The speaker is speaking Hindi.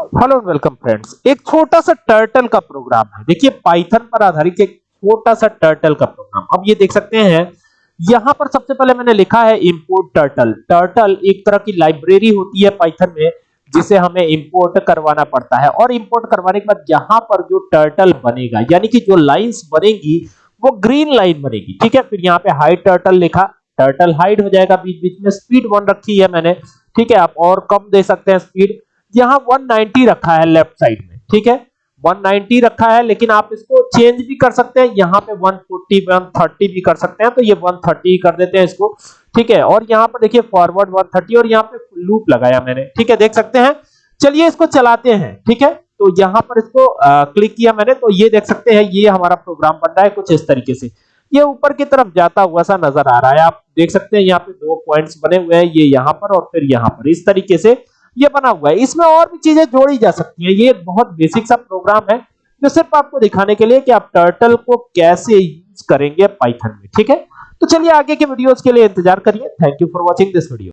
हेलो वेलकम फ्रेंड्स एक छोटा सा टर्टल का प्रोग्राम है। देखिए पाइथन पर आधारित एक छोटा सा टर्टल का प्रोग्राम अब ये देख सकते हैं, यहाँ पर सबसे पहले मैंने लिखा है इंपोर्ट टर्टल टर्टल एक तरह की लाइब्रेरी होती है पाइथन में, जिसे हमें इंपोर्ट करवाना पड़ता है। और इंपोर्ट करवाने के बाद यहाँ पर जो टर्टल बनेगा, यानी कि जो लाइंस बनेगी, वो ग्रीन लाइन बनेगी। ठीक है? फिर यहाँ पे हाइट टर्टल लिखा। टर्टल हाइट हो जाएगा बीच बीच में। स्पीड वन रखी है मैंने। ठीक है? आप और कम दे सकते हैं स्पीड यहाँ 190 रखा है लेफ़्ट साइड में ठीक है? 190 रखा है लेकिन आप इसको चेंज भी कर सकते हैं। यहाँ पे 140 130 भी कर सकते हैं तो ये 130 कर देते हैं इसको ठीक है? और यहाँ पर देखिए फॉरवर्ड 130 और यहाँ पे लूप लगाया मैंने ठीक है? देख सकते हैं? चलिए इसको चलाते हैं ठीक है? तो यहाँ पर इसको आ, क्लिक किया मैंने तो ये देख सकते हैं ये हमारा प्रोग्राम बन रहा है कुछ इस तरीके से। ये ऊपर की तरफ़ जाता हुआ सा नज़र आ रहा है आप देख सकते हैं यहाँ पे दो पॉइंट्स बने हुए हैं ये यहाँ पर और फिर यहाँ पर। इस तरीके से ये बना हुआ है। इसमें और भी चीज़ें जोड़ी जा सकती है। ये एक बहुत बेसिक सा प्रोग्राम है, जो सिर्फ़ आपको दिखाने के लिए कि आप टर्टल को कैसे यूज़ करेंगे पाइथन में, ठीक है? तो चलिए आगे के वीडियोस के लिए इंतज़ार करिए। Thank you for watching this video